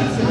Yes.